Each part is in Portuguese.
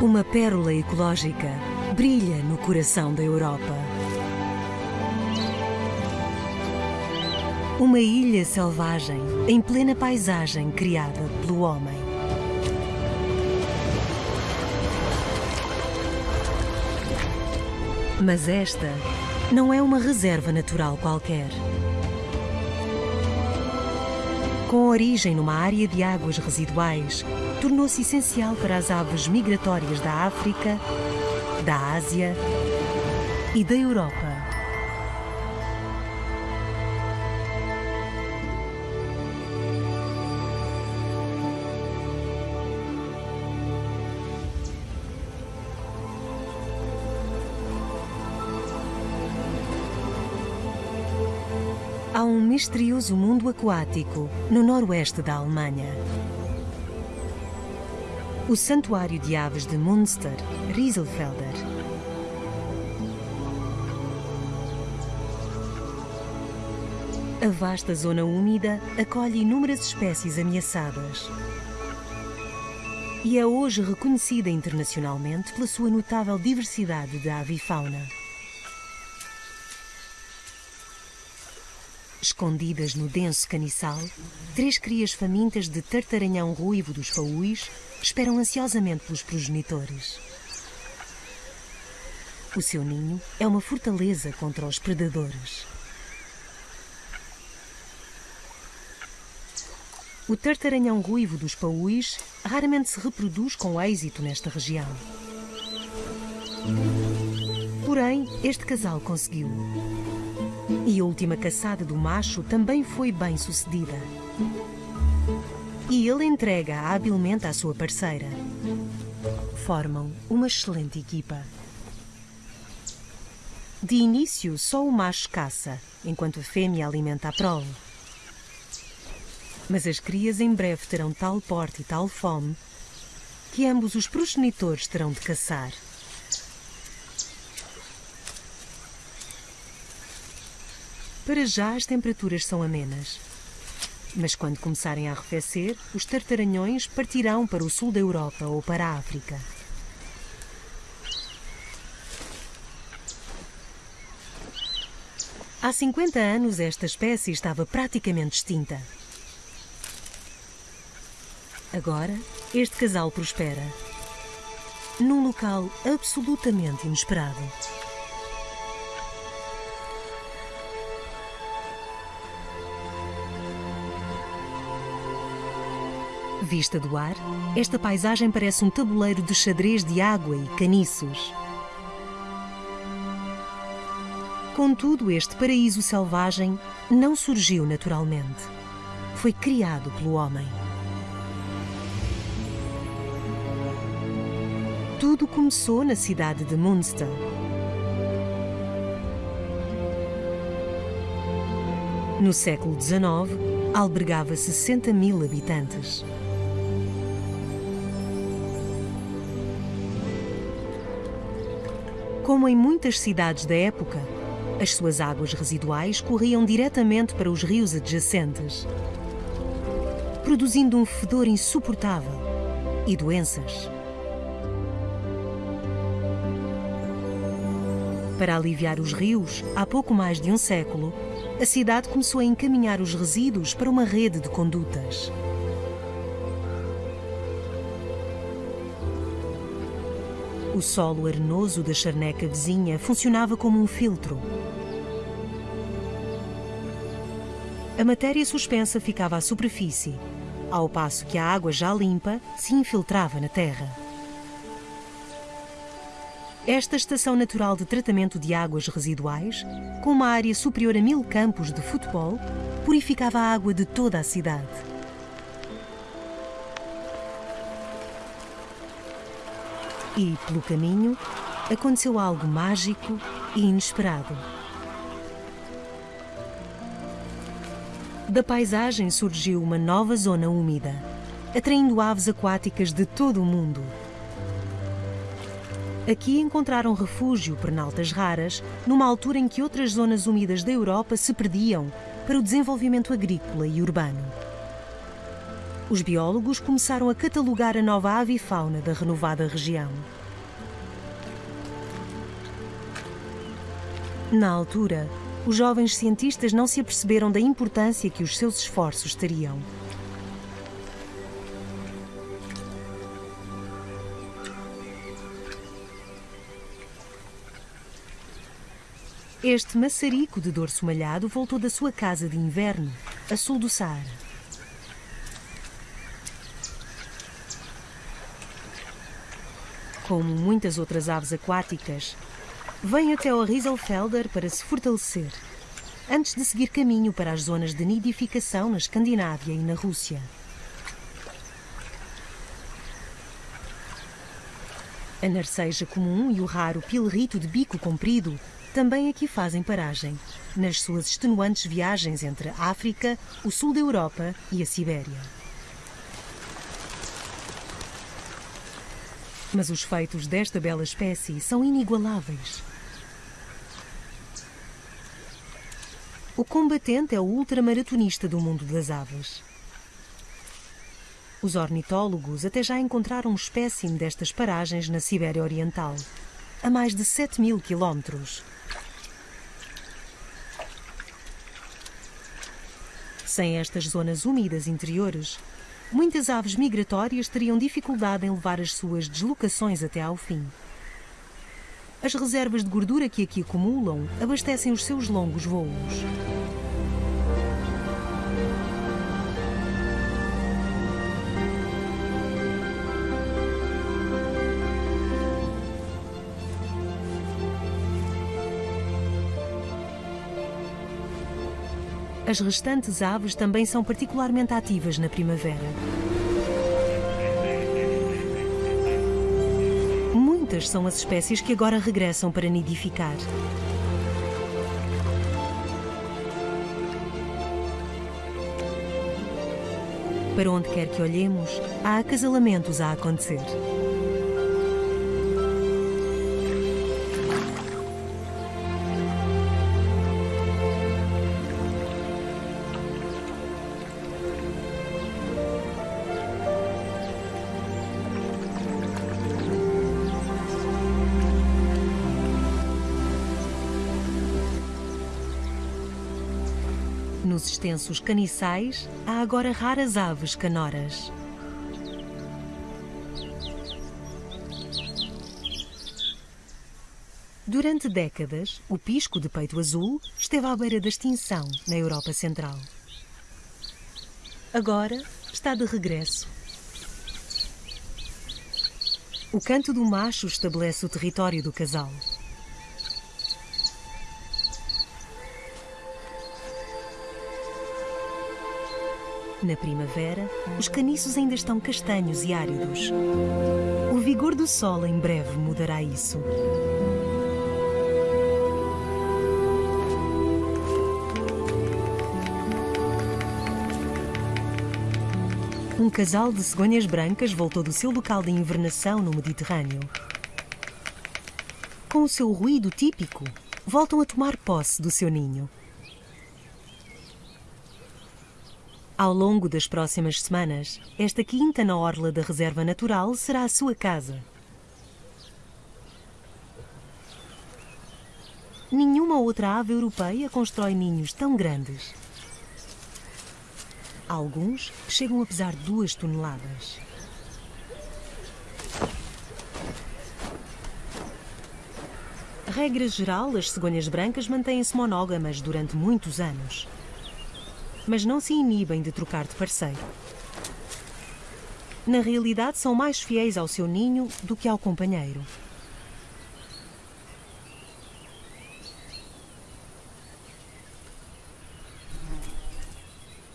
Uma pérola ecológica brilha no coração da Europa. Uma ilha selvagem em plena paisagem criada pelo homem. Mas esta não é uma reserva natural qualquer. Com origem numa área de águas residuais, tornou-se essencial para as aves migratórias da África, da Ásia e da Europa. Misterioso mundo aquático no noroeste da Alemanha. O Santuário de Aves de Münster, Rieselfelder. A vasta zona úmida acolhe inúmeras espécies ameaçadas. E é hoje reconhecida internacionalmente pela sua notável diversidade de avifauna. Escondidas no denso caniçal, três crias famintas de tartaranhão ruivo dos paúis esperam ansiosamente pelos progenitores. O seu ninho é uma fortaleza contra os predadores. O tartaranhão ruivo dos paúis raramente se reproduz com êxito nesta região. Porém, este casal conseguiu. E a última caçada do macho também foi bem sucedida. E ele entrega-a habilmente à sua parceira. Formam uma excelente equipa. De início, só o macho caça, enquanto a fêmea alimenta a prole. Mas as crias em breve terão tal porte e tal fome que ambos os progenitores terão de caçar. Para já as temperaturas são amenas. Mas quando começarem a arrefecer, os tartaranhões partirão para o sul da Europa ou para a África. Há 50 anos esta espécie estava praticamente extinta. Agora, este casal prospera. Num local absolutamente inesperado. Vista do ar, esta paisagem parece um tabuleiro de xadrez de água e caniços. Contudo, este paraíso selvagem não surgiu naturalmente. Foi criado pelo homem. Tudo começou na cidade de Münster. No século XIX, albergava 60 mil habitantes. Como em muitas cidades da época, as suas águas residuais corriam diretamente para os rios adjacentes, produzindo um fedor insuportável e doenças. Para aliviar os rios, há pouco mais de um século, a cidade começou a encaminhar os resíduos para uma rede de condutas. O solo arenoso da charneca vizinha funcionava como um filtro. A matéria suspensa ficava à superfície, ao passo que a água já limpa se infiltrava na terra. Esta estação natural de tratamento de águas residuais, com uma área superior a mil campos de futebol, purificava a água de toda a cidade. E, pelo caminho, aconteceu algo mágico e inesperado. Da paisagem surgiu uma nova zona úmida, atraindo aves aquáticas de todo o mundo. Aqui encontraram refúgio pernaltas raras, numa altura em que outras zonas úmidas da Europa se perdiam para o desenvolvimento agrícola e urbano. Os biólogos começaram a catalogar a nova avifauna da renovada região. Na altura, os jovens cientistas não se aperceberam da importância que os seus esforços teriam. Este maçarico de dorso malhado voltou da sua casa de inverno, a sul do Saara. Como muitas outras aves aquáticas, vem até o Rieselfelder para se fortalecer, antes de seguir caminho para as zonas de nidificação na Escandinávia e na Rússia. A narceja comum e o raro pilrito de bico comprido também aqui fazem paragem, nas suas extenuantes viagens entre a África, o sul da Europa e a Sibéria. Mas os feitos desta bela espécie são inigualáveis. O combatente é o ultramaratonista do mundo das aves. Os ornitólogos até já encontraram um espécime destas paragens na Sibéria Oriental, a mais de 7 mil quilómetros. Sem estas zonas úmidas interiores, muitas aves migratórias teriam dificuldade em levar as suas deslocações até ao fim. As reservas de gordura que aqui acumulam abastecem os seus longos voos. As restantes aves também são particularmente ativas na primavera. Muitas são as espécies que agora regressam para nidificar. Para onde quer que olhemos, há acasalamentos a acontecer. Nos extensos caniçais, há agora raras aves canoras. Durante décadas, o pisco de peito azul esteve à beira da extinção na Europa Central. Agora está de regresso. O canto do macho estabelece o território do casal. Na primavera, os caniços ainda estão castanhos e áridos. O vigor do sol em breve mudará isso. Um casal de cegonhas brancas voltou do seu local de invernação no Mediterrâneo. Com o seu ruído típico, voltam a tomar posse do seu ninho. Ao longo das próximas semanas, esta quinta na orla da Reserva Natural será a sua casa. Nenhuma outra ave europeia constrói ninhos tão grandes. Alguns chegam a pesar duas toneladas. Regra geral, as cegonhas brancas mantêm-se monógamas durante muitos anos mas não se inibem de trocar de parceiro. Na realidade, são mais fiéis ao seu ninho do que ao companheiro.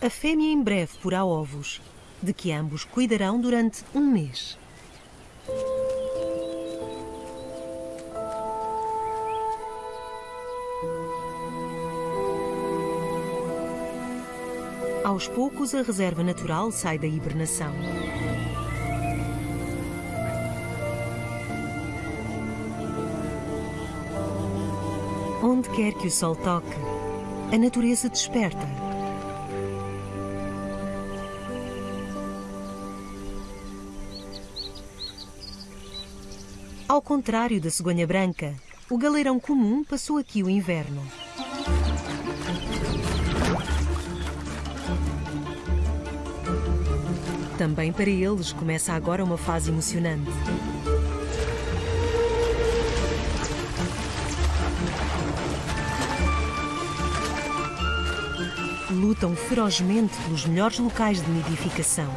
A fêmea em breve porá ovos, de que ambos cuidarão durante um mês. Aos poucos, a reserva natural sai da hibernação. Onde quer que o sol toque, a natureza desperta. Ao contrário da cegonha branca, o galeirão comum passou aqui o inverno. Também para eles começa agora uma fase emocionante. Lutam ferozmente pelos melhores locais de nidificação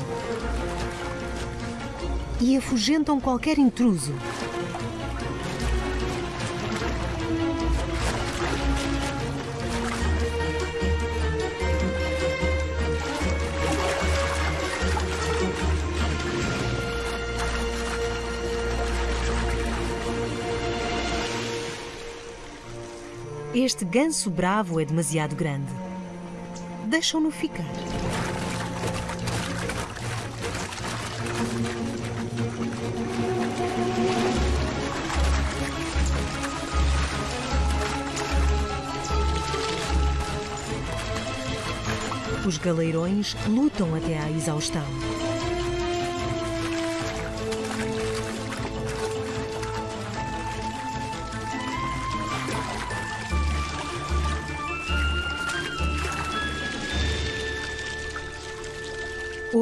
e afugentam qualquer intruso. Este ganso bravo é demasiado grande. Deixam-no ficar. Os galeirões lutam até à exaustão.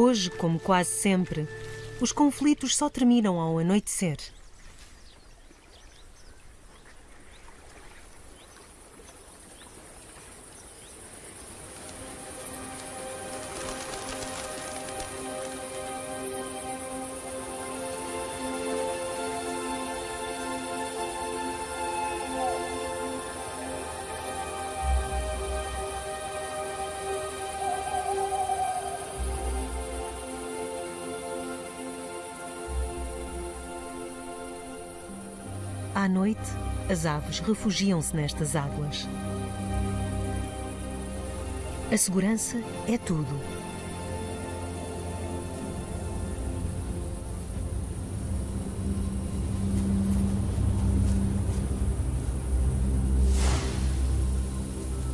Hoje, como quase sempre, os conflitos só terminam ao anoitecer. À noite, as aves refugiam-se nestas águas. A segurança é tudo.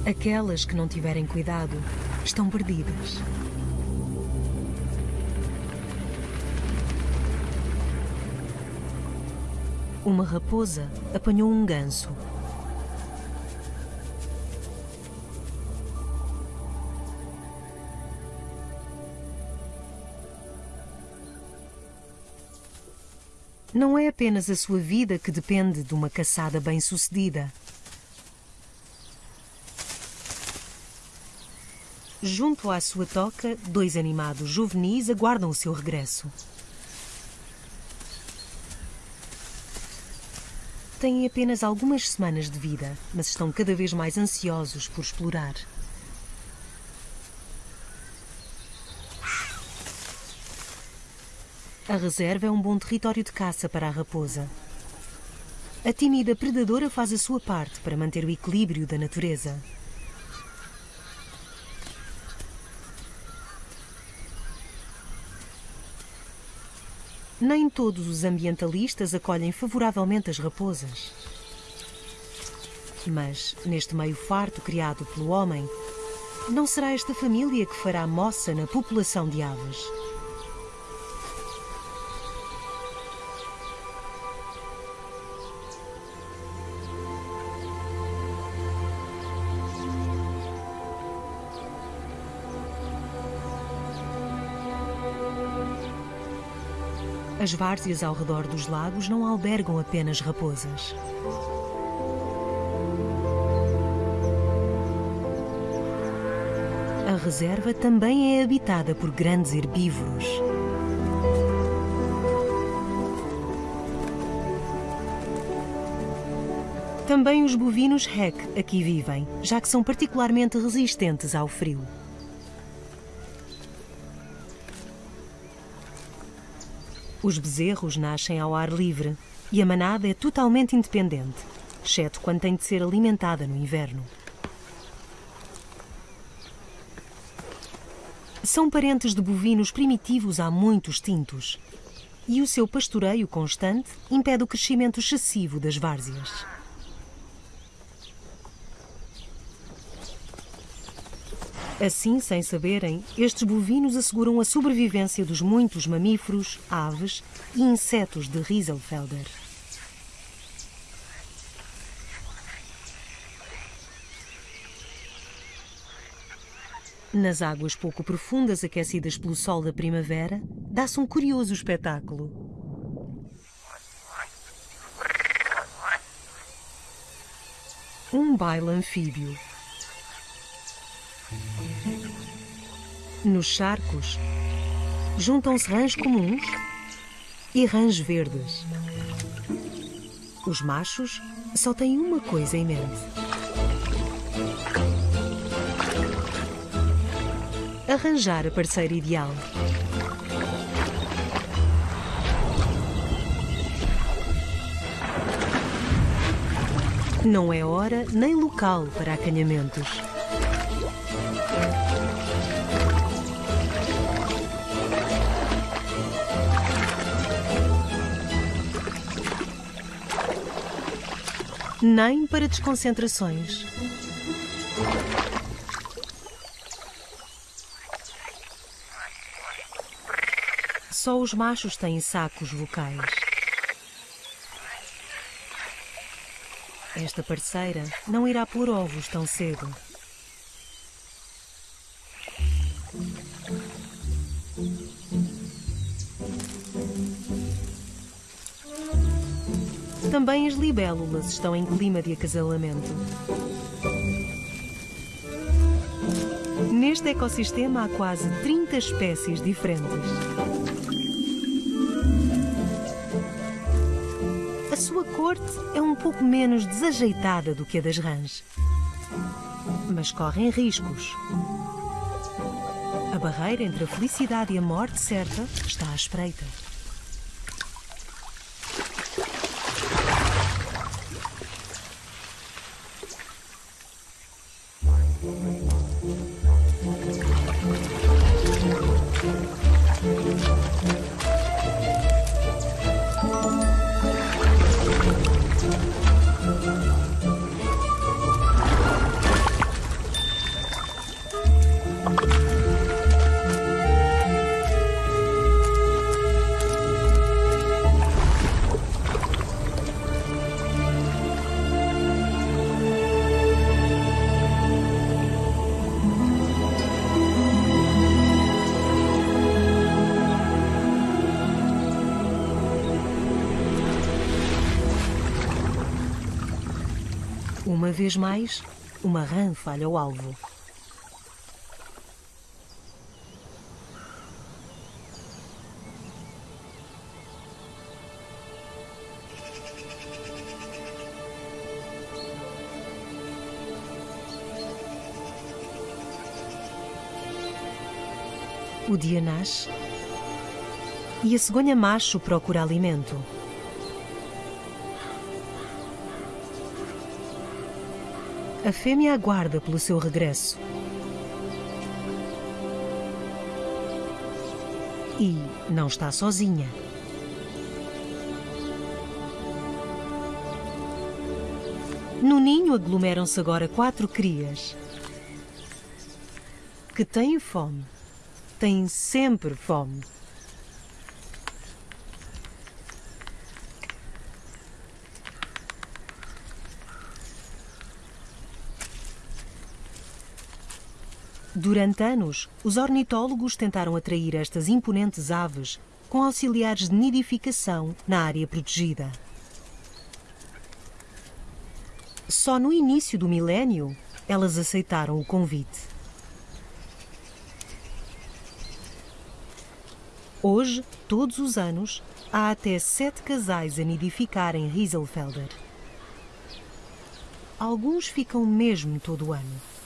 Aquelas que não tiverem cuidado estão perdidas. Uma raposa apanhou um ganso. Não é apenas a sua vida que depende de uma caçada bem-sucedida. Junto à sua toca, dois animados juvenis aguardam o seu regresso. Têm apenas algumas semanas de vida, mas estão cada vez mais ansiosos por explorar. A reserva é um bom território de caça para a raposa. A tímida predadora faz a sua parte para manter o equilíbrio da natureza. Nem todos os ambientalistas acolhem favoravelmente as raposas. Mas, neste meio farto criado pelo homem, não será esta família que fará moça na população de aves. As várzeas ao redor dos lagos não albergam apenas raposas. A reserva também é habitada por grandes herbívoros. Também os bovinos REC aqui vivem, já que são particularmente resistentes ao frio. Os bezerros nascem ao ar livre e a manada é totalmente independente, exceto quando tem de ser alimentada no inverno. São parentes de bovinos primitivos há muito extintos e o seu pastoreio constante impede o crescimento excessivo das várzeas. Assim, sem saberem, estes bovinos asseguram a sobrevivência dos muitos mamíferos, aves e insetos de Rieselfelder. Nas águas pouco profundas aquecidas pelo sol da primavera, dá-se um curioso espetáculo. Um baile anfíbio. Nos charcos, juntam-se rãs comuns e rãs verdes. Os machos só têm uma coisa em mente: arranjar a parceira ideal. Não é hora nem local para acanhamentos. Nem para desconcentrações. Só os machos têm sacos vocais. Esta parceira não irá pôr ovos tão cedo. Libélulas estão em clima de acasalamento. Neste ecossistema há quase 30 espécies diferentes. A sua corte é um pouco menos desajeitada do que a das rãs. Mas correm riscos. A barreira entre a felicidade e a morte certa está à espreita. Uma vez mais, uma rã falha o alvo. O dia nasce e a cegonha macho procura alimento. A fêmea aguarda pelo seu regresso. E não está sozinha. No ninho aglomeram-se agora quatro crias que têm fome. Têm sempre fome. Durante anos, os ornitólogos tentaram atrair estas imponentes aves com auxiliares de nidificação na área protegida. Só no início do milénio elas aceitaram o convite. Hoje, todos os anos, há até sete casais a nidificar em Rieselfelder. Alguns ficam mesmo todo o ano.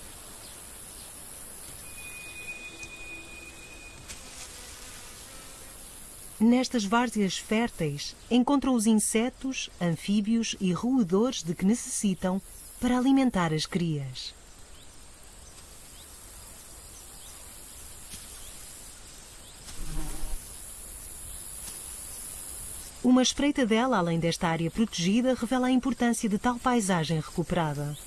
Nestas várzeas férteis encontram os insetos, anfíbios e roedores de que necessitam para alimentar as crias. Uma espreita dela além desta área protegida revela a importância de tal paisagem recuperada.